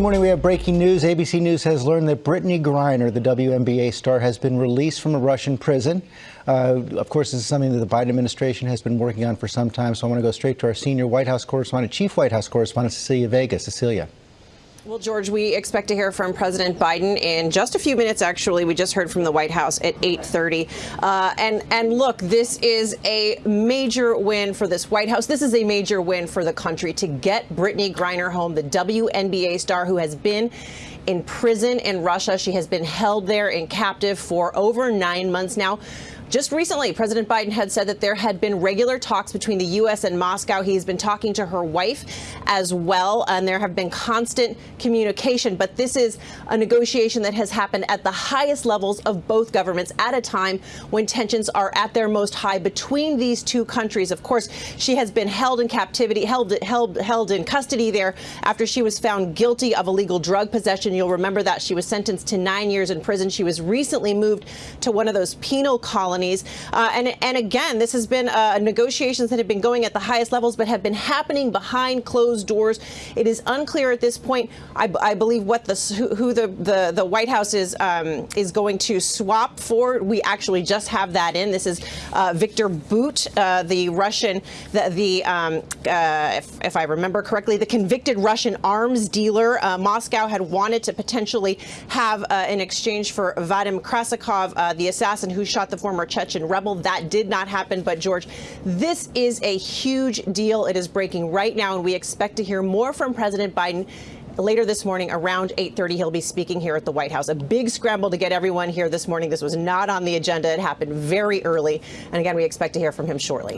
morning. We have breaking news. ABC News has learned that Brittney Griner, the WNBA star, has been released from a Russian prison. Uh, of course, this is something that the Biden administration has been working on for some time. So I want to go straight to our senior White House correspondent, Chief White House correspondent Cecilia Vega. Cecilia. Well, George, we expect to hear from President Biden in just a few minutes. Actually, we just heard from the White House at 8:30. Uh, and and look, this is a major win for this White House. This is a major win for the country to get Brittney Griner home, the WNBA star who has been in prison in Russia. She has been held there in captive for over nine months now. Just recently, President Biden had said that there had been regular talks between the U.S. and Moscow. He's been talking to her wife as well, and there have been constant communication. But this is a negotiation that has happened at the highest levels of both governments at a time when tensions are at their most high between these two countries. Of course, she has been held in captivity, held, held, held in custody there after she was found guilty of illegal drug possession. You'll remember that she was sentenced to nine years in prison. She was recently moved to one of those penal colonies. Uh, and, and again, this has been uh, negotiations that have been going at the highest levels, but have been happening behind closed doors. It is unclear at this point, I, I believe, what the who, who the, the, the White House is um, is going to swap for. We actually just have that in. This is uh, Victor Bout, uh, the Russian, the, the um, uh, if, if, I remember correctly, the convicted Russian arms dealer. Uh, Moscow had wanted to potentially have uh, an exchange for Vadim Krasikov, uh, the assassin who shot the former Chechen rebel. That did not happen. But, George, this is a huge deal. It is breaking right now, and we expect to hear more from President Biden later this morning around 8.30 he'll be speaking here at the white house a big scramble to get everyone here this morning this was not on the agenda it happened very early and again we expect to hear from him shortly